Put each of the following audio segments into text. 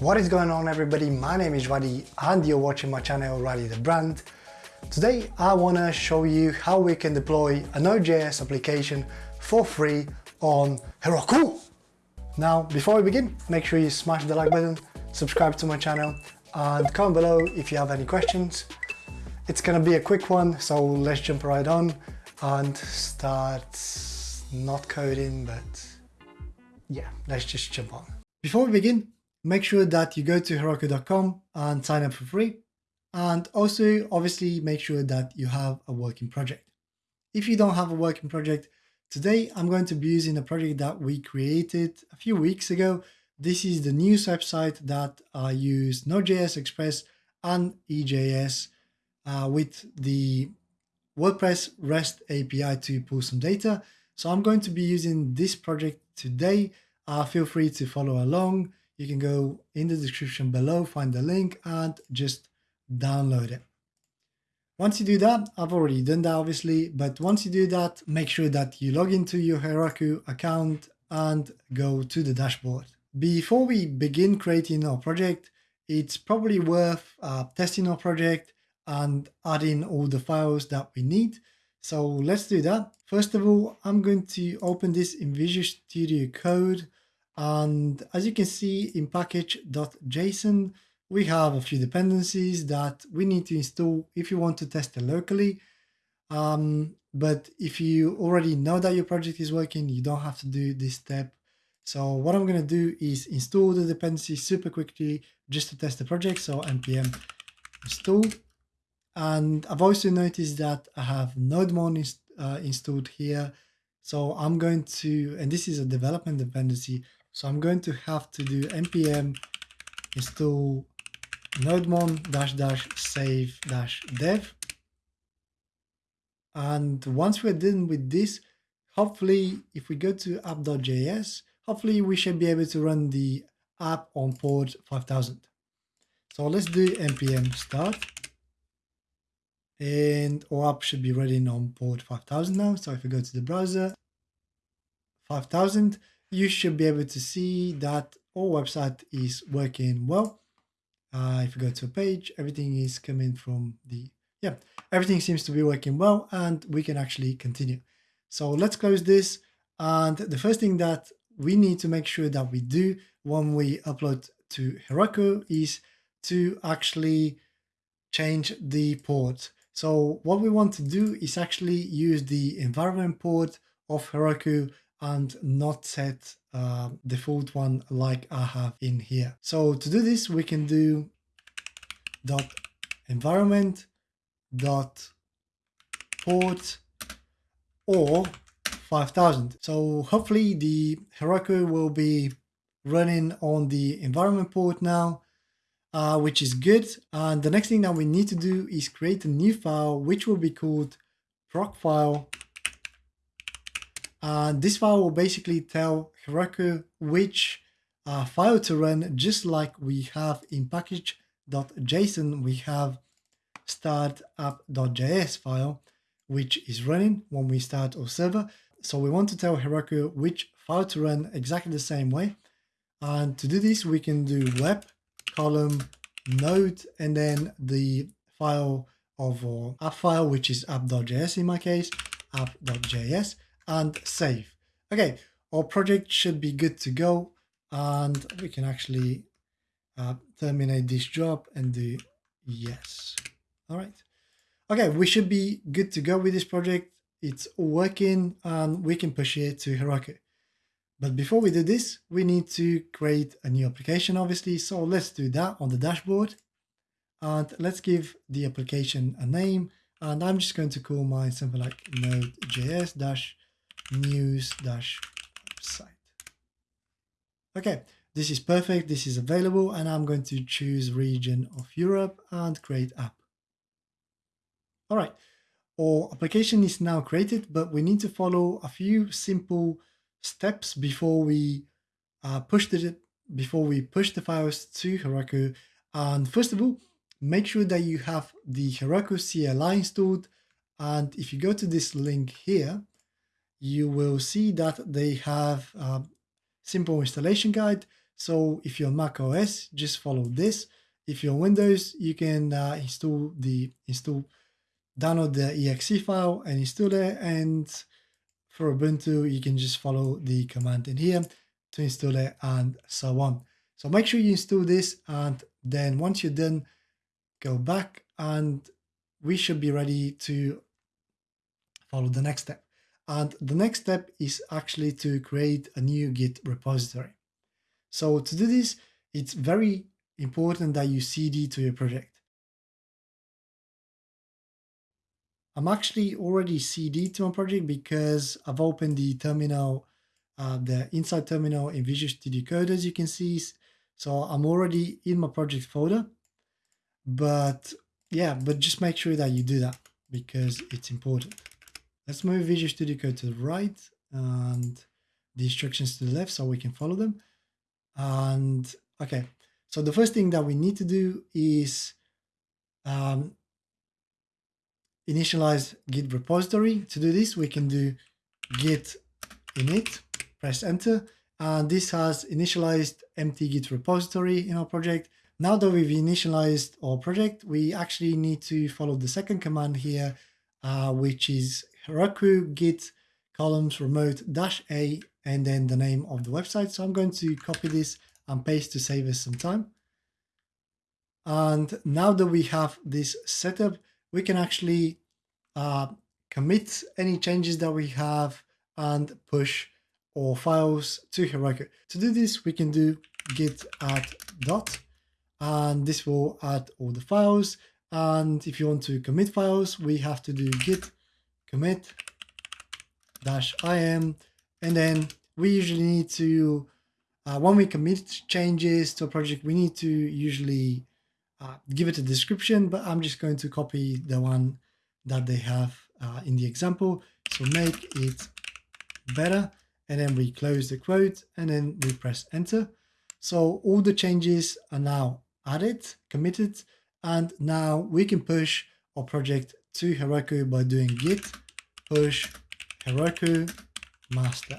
What is going on everybody? My name is Raddy and you're watching my channel Raddy the Brand. Today I want to show you how we can deploy a Node.js application for free on Heroku. Now before we begin, make sure you smash the like button, subscribe to my channel and comment below if you have any questions. It's gonna be a quick one, so let's jump right on and start not coding, but yeah, let's just jump on. Before we begin, make sure that you go to Heroku.com and sign up for free. And also, obviously, make sure that you have a working project. If you don't have a working project, today I'm going to be using a project that we created a few weeks ago. This is the news website that I use Node.js, Express, and EJS uh, with the WordPress REST API to pull some data. So I'm going to be using this project today. Uh, feel free to follow along you can go in the description below, find the link and just download it. Once you do that, I've already done that obviously, but once you do that, make sure that you log into your Heroku account and go to the dashboard. Before we begin creating our project, it's probably worth uh, testing our project and adding all the files that we need. So let's do that. First of all, I'm going to open this in Visual Studio Code and as you can see in package.json, we have a few dependencies that we need to install if you want to test it locally. Um, but if you already know that your project is working, you don't have to do this step. So what I'm going to do is install the dependencies super quickly just to test the project. So npm install. And I've also noticed that I have nodemon inst uh, installed here. So I'm going to, and this is a development dependency. So I'm going to have to do npm install nodemon dash dash save dash dev. And once we're done with this, hopefully if we go to app.js, hopefully we should be able to run the app on port 5000. So let's do npm start and our app should be running on port 5000 now. So if we go to the browser, 5000, you should be able to see that our website is working well. Uh, if you go to a page, everything is coming from the, yeah, everything seems to be working well and we can actually continue. So let's close this. And the first thing that we need to make sure that we do when we upload to Heroku is to actually change the port. So what we want to do is actually use the environment port of Heroku and not set uh, default one like I have in here. So to do this, we can do dot environment dot port or 5000. So hopefully the Heroku will be running on the environment port now, uh, which is good. And the next thing that we need to do is create a new file, which will be called procfile uh, this file will basically tell Heroku which uh, file to run, just like we have in package.json, we have startup.js file, which is running when we start our server. So we want to tell Heroku which file to run exactly the same way. And to do this, we can do web column node and then the file of our app file, which is app.js in my case, app.js and save. Okay, our project should be good to go and we can actually uh, terminate this job and do yes. All right. Okay, we should be good to go with this project. It's working and we can push it to Heroku. But before we do this, we need to create a new application, obviously. So let's do that on the dashboard. And let's give the application a name. And I'm just going to call mine something like node.js dash news dash site. Okay, this is perfect. This is available and I'm going to choose region of Europe and create app. All right, our application is now created, but we need to follow a few simple steps before we uh, push the before we push the files to Heroku. And first of all, make sure that you have the Heroku CLI installed. And if you go to this link here, you will see that they have a simple installation guide. So if you're Mac OS, just follow this. If you're Windows, you can uh, install the install, download the exe file and install it. And for Ubuntu, you can just follow the command in here to install it and so on. So make sure you install this and then once you're done, go back and we should be ready to follow the next step. And the next step is actually to create a new Git repository. So to do this, it's very important that you CD to your project. I'm actually already CD to my project because I've opened the terminal, uh, the inside terminal in Visual Studio Code as you can see. So I'm already in my project folder, but yeah, but just make sure that you do that because it's important. Let's move Visual Studio Code to the right and the instructions to the left so we can follow them. And okay, so the first thing that we need to do is um, initialize Git repository. To do this, we can do git init, press enter, and this has initialized empty Git repository in our project. Now that we've initialized our project, we actually need to follow the second command here, uh, which is Heroku git columns remote dash a and then the name of the website. So I'm going to copy this and paste to save us some time. And now that we have this setup, we can actually uh, commit any changes that we have and push our files to Heroku. To do this, we can do git add dot, and this will add all the files. And if you want to commit files, we have to do git commit dash im, and then we usually need to, uh, when we commit changes to a project, we need to usually uh, give it a description, but I'm just going to copy the one that they have uh, in the example. So make it better, and then we close the quote, and then we press enter. So all the changes are now added, committed, and now we can push our project to Heroku by doing git push Heroku master.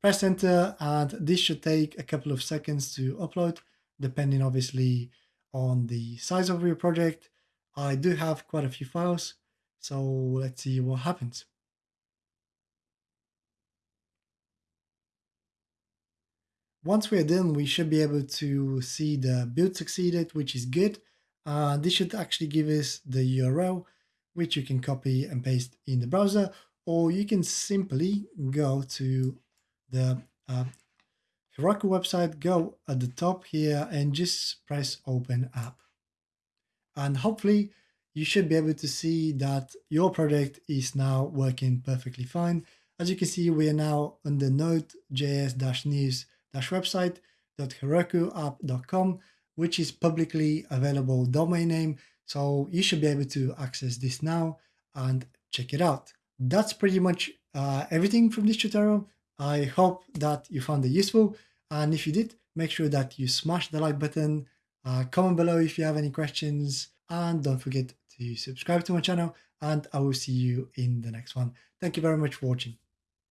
Press enter and this should take a couple of seconds to upload depending obviously on the size of your project. I do have quite a few files so let's see what happens. Once we're done, we should be able to see the build succeeded, which is good. Uh, this should actually give us the URL, which you can copy and paste in the browser, or you can simply go to the uh, Heroku website, go at the top here and just press open app. And hopefully you should be able to see that your project is now working perfectly fine. As you can see, we are now on the node.js-news-website.herokuapp.com, which is publicly available domain name. So you should be able to access this now and check it out. That's pretty much uh, everything from this tutorial. I hope that you found it useful. And if you did, make sure that you smash the like button, uh, comment below if you have any questions, and don't forget to subscribe to my channel, and I will see you in the next one. Thank you very much for watching.